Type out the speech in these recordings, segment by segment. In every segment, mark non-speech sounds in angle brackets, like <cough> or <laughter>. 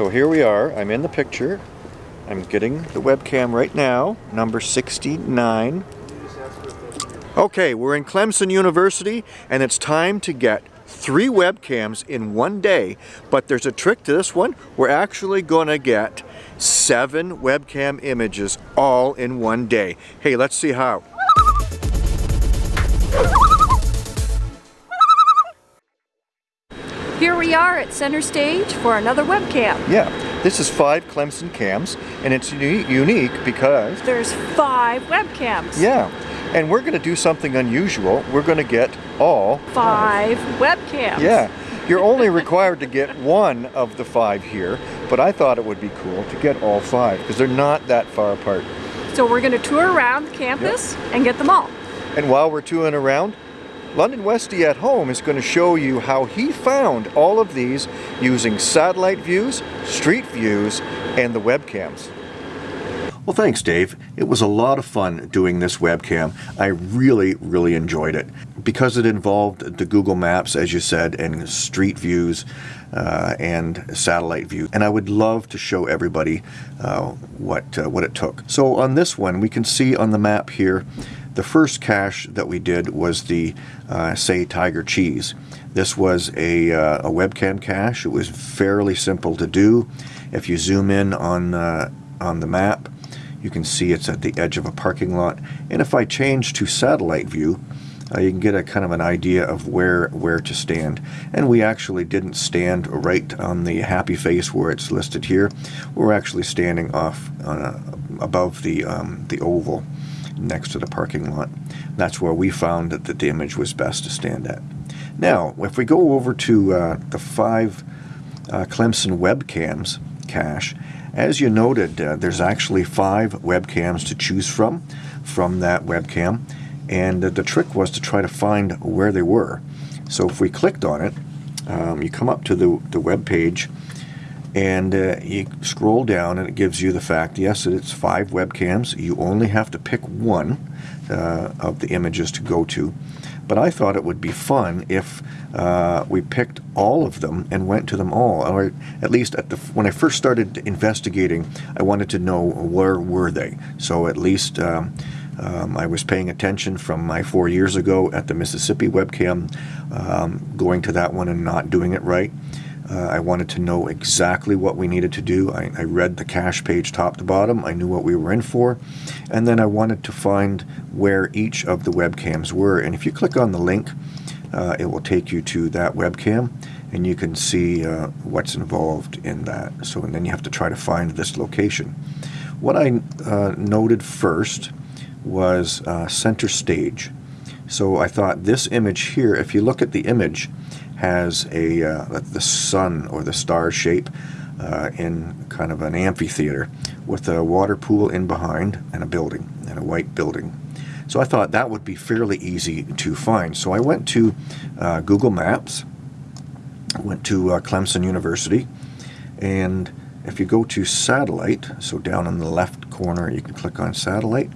So here we are, I'm in the picture. I'm getting the webcam right now, number 69. Okay, we're in Clemson University and it's time to get three webcams in one day, but there's a trick to this one. We're actually gonna get seven webcam images all in one day. Hey, let's see how. Here we are at center stage for another webcam. Yeah, this is five Clemson cams, and it's unique because... There's five webcams. Yeah, and we're going to do something unusual. We're going to get all... Five, five webcams. Yeah, <laughs> you're only required to get one of the five here, but I thought it would be cool to get all five because they're not that far apart. So we're going to tour around the campus yep. and get them all. And while we're touring around, London Westy at Home is going to show you how he found all of these using satellite views, street views, and the webcams. Well, thanks, Dave. It was a lot of fun doing this webcam. I really, really enjoyed it. Because it involved the Google Maps, as you said, and street views uh, and satellite view. And I would love to show everybody uh, what, uh, what it took. So on this one, we can see on the map here the first cache that we did was the uh, Say Tiger Cheese. This was a, uh, a, webcam cache. It was fairly simple to do. If you zoom in on, uh, on the map, you can see it's at the edge of a parking lot. And if I change to satellite view, uh, you can get a kind of an idea of where where to stand. And we actually didn't stand right on the happy face where it's listed here. We're actually standing off uh, above the um, the oval next to the parking lot. That's where we found that the damage was best to stand at. Now, if we go over to uh, the five uh, Clemson webcams cache, as you noted, uh, there's actually five webcams to choose from from that webcam, and the trick was to try to find where they were. So if we clicked on it, um, you come up to the, the web page and uh, you scroll down and it gives you the fact yes it's five webcams. You only have to pick one uh, of the images to go to. But I thought it would be fun if uh, we picked all of them and went to them all or at least at the when I first started investigating I wanted to know where were they. So at least um, um, I was paying attention from my four years ago at the Mississippi webcam um, going to that one and not doing it right uh, I wanted to know exactly what we needed to do. I, I, read the cache page top to bottom. I knew what we were in for. And then I wanted to find where each of the webcams were. And if you click on the link, uh, it will take you to that webcam and you can see uh, what's involved in that. So and then you have to try to find this location. What I uh, noted first was uh, center stage. So I thought this image here, if you look at the image, has a uh, the sun or the star shape uh, in kind of an amphitheater with a water pool in behind and a building and a white building. So I thought that would be fairly easy to find. So I went to uh, Google Maps, went to uh, Clemson University, and if you go to satellite, so down in the left corner you can click on satellite,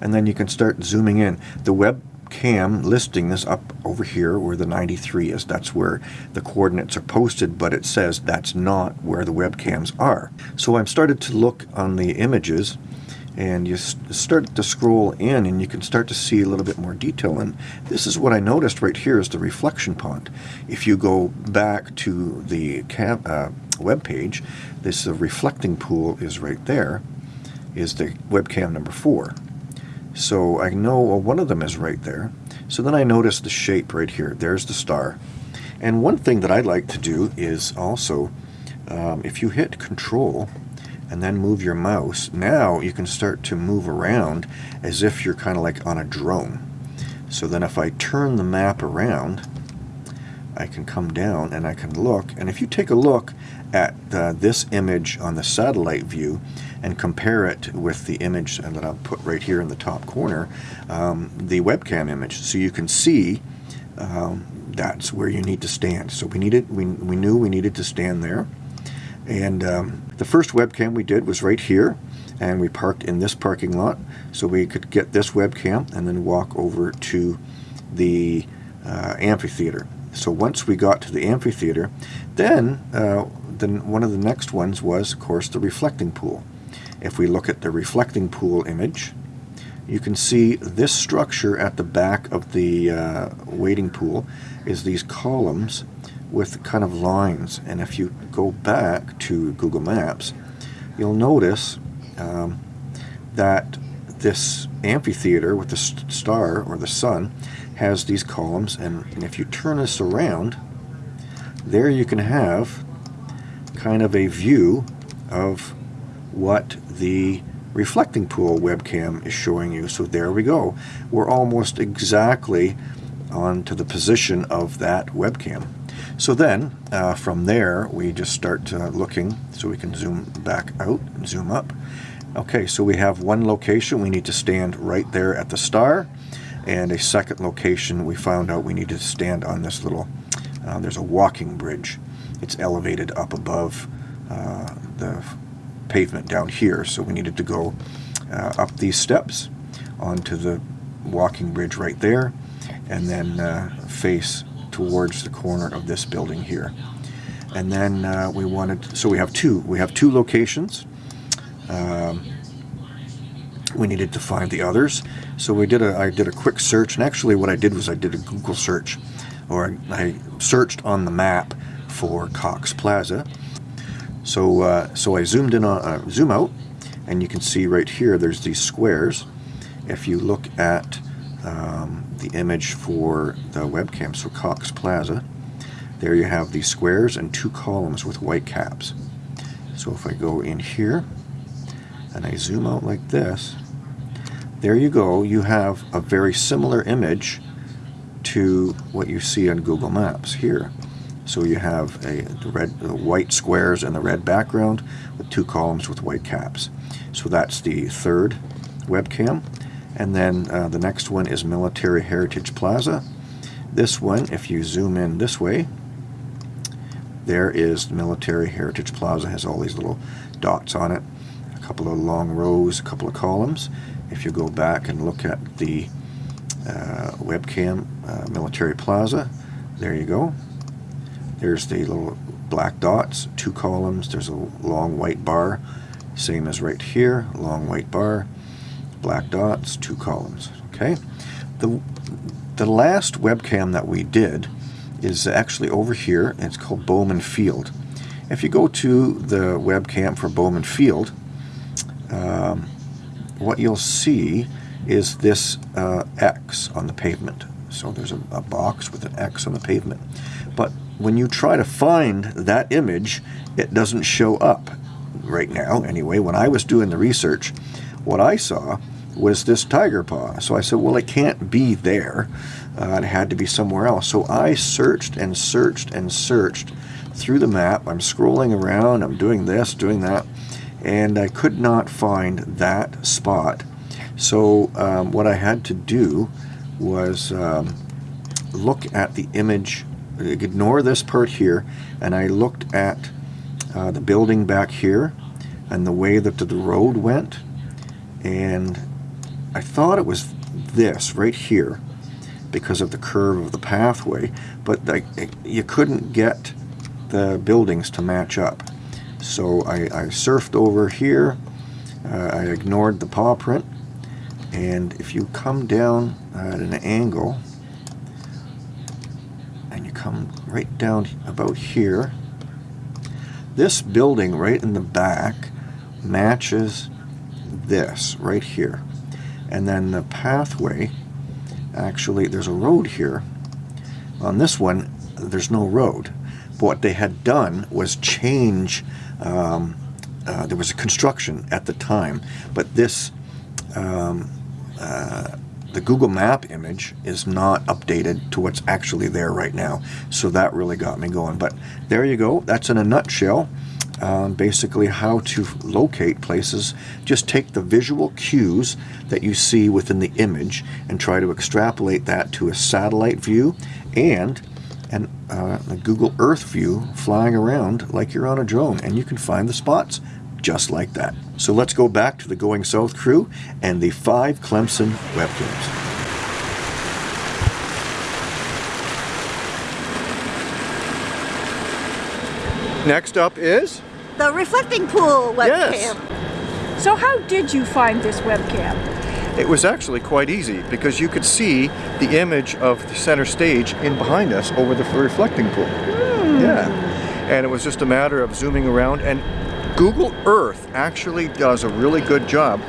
and then you can start zooming in. The web cam listing this up over here where the 93 is. That's where the coordinates are posted, but it says that's not where the webcams are. So I've started to look on the images and you start to scroll in and you can start to see a little bit more detail and this is what I noticed right here is the reflection pond. If you go back to the cam, uh, web page, this uh, reflecting pool is right there, is the webcam number four. So I know well, one of them is right there. So then I notice the shape right here. There's the star. And one thing that I like to do is also, um, if you hit control and then move your mouse, now you can start to move around as if you're kind of like on a drone. So then if I turn the map around, I can come down and I can look. And if you take a look at uh, this image on the satellite view, and compare it with the image that I'll put right here in the top corner, um, the webcam image. So you can see um, that's where you need to stand. So we needed, we, we knew we needed to stand there. And um, the first webcam we did was right here and we parked in this parking lot so we could get this webcam and then walk over to the uh, amphitheater. So once we got to the amphitheater, then uh, then one of the next ones was, of course, the reflecting pool. If we look at the reflecting pool image, you can see this structure at the back of the uh, wading pool is these columns with kind of lines. And if you go back to Google Maps, you'll notice um, that this amphitheater with the star or the sun has these columns. And, and if you turn this around, there you can have kind of a view of what the reflecting pool webcam is showing you. So there we go. We're almost exactly onto the position of that webcam. So then, uh, from there, we just start uh, looking, so we can zoom back out and zoom up. Okay, so we have one location, we need to stand right there at the star, and a second location, we found out we need to stand on this little, uh, there's a walking bridge. It's elevated up above uh, the pavement down here, so we needed to go uh, up these steps onto the walking bridge right there, and then uh, face towards the corner of this building here. And then uh, we wanted, so we have two, we have two locations. Um, we needed to find the others. So we did a, I did a quick search, and actually what I did was I did a Google search, or I searched on the map for Cox Plaza. So, uh, so I zoomed in on, uh, zoom out, and you can see right here, there's these squares. If you look at um, the image for the webcam, so Cox Plaza. There you have these squares and two columns with white caps. So if I go in here and I zoom out like this, there you go. You have a very similar image to what you see on Google Maps here. So you have a the red, the white squares and the red background with two columns with white caps. So that's the third webcam. And then uh, the next one is Military Heritage Plaza. This one, if you zoom in this way, there is Military Heritage Plaza. has all these little dots on it. A couple of long rows, a couple of columns. If you go back and look at the uh, webcam uh, Military Plaza, there you go. There's the little black dots, two columns. There's a long white bar, same as right here, long white bar black dots, two columns. Okay. The, the last webcam that we did is actually over here. It's called Bowman Field. If you go to the webcam for Bowman Field, um, what you'll see is this uh, X on the pavement. So there's a, a box with an X on the pavement. But when you try to find that image, it doesn't show up right now. Anyway, when I was doing the research, what I saw was this tiger paw. So I said, well, it can't be there. Uh, it had to be somewhere else. So I searched and searched and searched through the map. I'm scrolling around, I'm doing this, doing that, and I could not find that spot. So um, what I had to do was um, look at the image, ignore this part here, and I looked at uh, the building back here and the way that the road went and I thought it was this right here because of the curve of the pathway, but I, you couldn't get the buildings to match up. So I, I surfed over here, uh, I ignored the paw print, and if you come down at an angle, come right down about here, this building right in the back matches this right here. And then the pathway, actually, there's a road here. On this one, there's no road. But what they had done was change, um, uh, there was a construction at the time, but this, um, uh, the Google Map image is not updated to what's actually there right now. So that really got me going. But there you go. That's in a nutshell um, basically how to locate places. Just take the visual cues that you see within the image and try to extrapolate that to a satellite view and an, uh, a Google Earth view flying around like you're on a drone and you can find the spots just like that. So let's go back to the Going South crew and the five Clemson webcams. Next up is The reflecting pool webcam. Yes. So how did you find this webcam? It was actually quite easy because you could see the image of the center stage in behind us over the reflecting pool. Hmm. Yeah. And it was just a matter of zooming around and Google Earth actually does a really good job.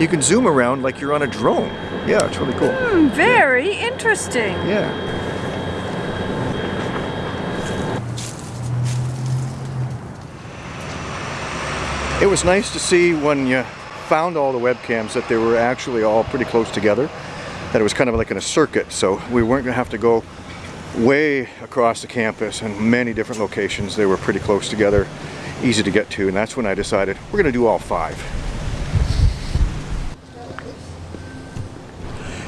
You can zoom around like you're on a drone. Yeah, it's really cool. Hmm, very interesting. Yeah. It was nice to see when you found all the webcams that they were actually all pretty close together. That it was kind of like in a circuit, so we weren't going to have to go way across the campus in many different locations. They were pretty close together, easy to get to, and that's when I decided we're going to do all five.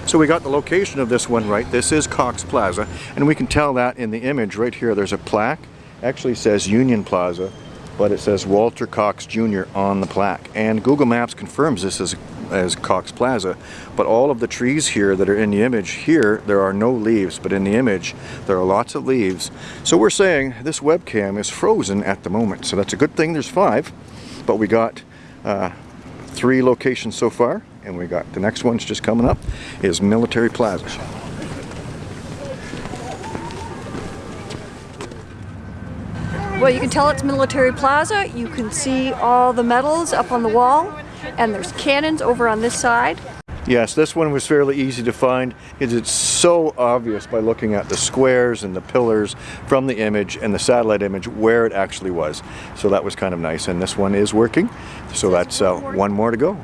So we got the location of this one right. This is Cox Plaza, and we can tell that in the image right here. There's a plaque, actually says Union Plaza, but it says Walter Cox Jr. on the plaque. And Google Maps confirms this as, as Cox Plaza, but all of the trees here that are in the image here, there are no leaves, but in the image, there are lots of leaves. So we're saying this webcam is frozen at the moment. So that's a good thing, there's five, but we got uh, three locations so far, and we got the next one's just coming up, is Military Plaza. Well, you can tell it's Military Plaza. You can see all the medals up on the wall, and there's cannons over on this side. Yes, this one was fairly easy to find because it's so obvious by looking at the squares and the pillars from the image and the satellite image where it actually was. So that was kind of nice and this one is working. So that's uh, one more to go.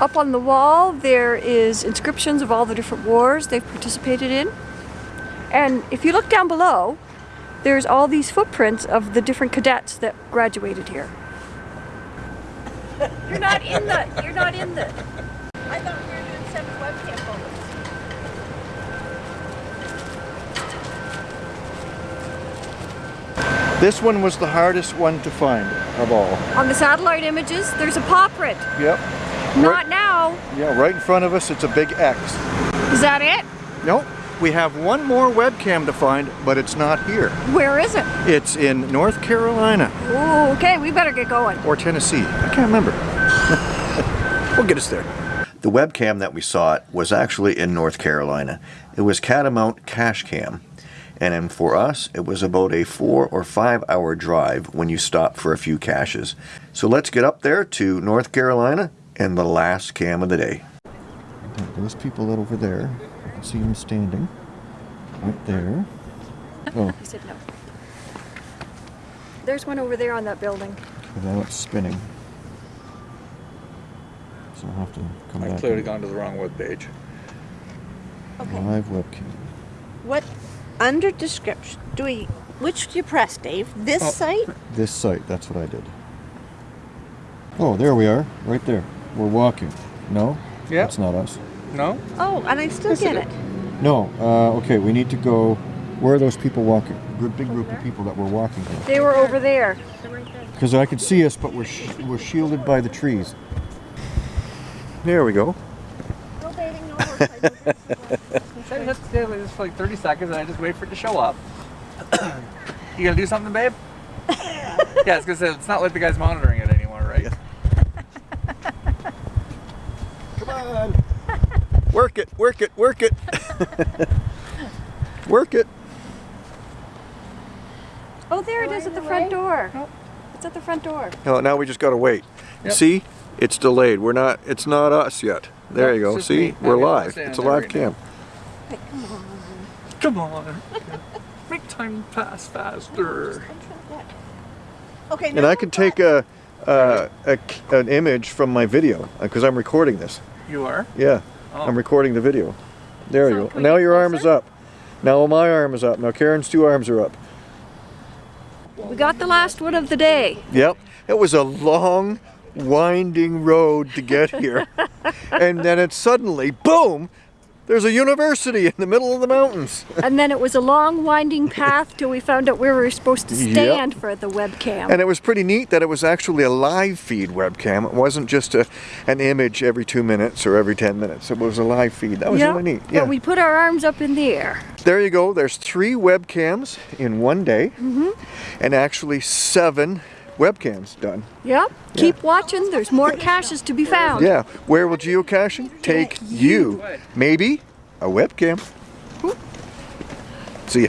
Up on the wall, there is inscriptions of all the different wars they've participated in. And if you look down below, there's all these footprints of the different cadets that graduated here. You're not in the, <laughs> you're not in the. I thought we were doing seven webcam photos. This one was the hardest one to find of all. On the satellite images, there's a paw print. Yep. Not now. Yeah, right in front of us it's a big X. Is that it? Nope. We have one more webcam to find, but it's not here. Where is it? It's in North Carolina Ooh, okay, we better get going. or Tennessee. I can't remember. <laughs> we'll get us there. The webcam that we saw was actually in North Carolina. It was Catamount Cache Cam. And for us, it was about a four or five hour drive when you stop for a few caches. So let's get up there to North Carolina and the last cam of the day. Those people that over there, see him standing right there. <laughs> Oh, I said no. There's one over there on that building. but now it's spinning. So I'll have to come back. I've clearly gone to the wrong web page. Okay. Live webcam. What under description do we? Which do you press, Dave? This Oh. site? This site, that's what I did. Oh, there we are, right there. We're walking. No? Yeah. That's not us. No? Oh, and I still get it. No, uh, okay, we need to go. Where are those people walking? Good big group of people that were walking here. They were over there. Because I could see us, but we're, sh- we're shielded by the trees. There we go. Let's stay for like 30 seconds and I just wait for it to show up. <coughs> you gonna do something, babe? <laughs> yeah, it's because it's not like the guy's monitoring it anymore, right? Come on. Work it, work it, work it. <laughs> work it. Oh, there it is at the front door. It's at the front door. No, now we just gotta wait. Yep. See? It's delayed. We're not, it's not us yet. There Nope, you go. See? me. We're live. It's a there live right now. cam. Come on. Come on. <laughs> Make time pass faster. Okay. And I can take a, uh, a, an image from my video because I'm recording this. You are? Yeah, Oh. I'm recording the video. There So you go. Now your arm is up. Now my arm is up. Now Karen's two arms are up. We got the last one of the day. Yep. It was a long, winding road to get here. <laughs> and then it suddenly, boom, there's a university in the middle of the mountains. <laughs> And then it was a long winding path till we found out where we were supposed to Yep. stand for the webcam. And it was pretty neat that it was actually a live feed webcam. It wasn't just a, an image every two minutes or every 10 minutes. It was a live feed. That was Yep, really neat. But Yeah. we put our arms up in the air. There you go. There's three webcams in one day. Mm-hmm. And actually seven webcams done. Yep. Keep watching. There's more caches to be found. Yeah. Where will geocaching take you? Maybe a webcam. See ya.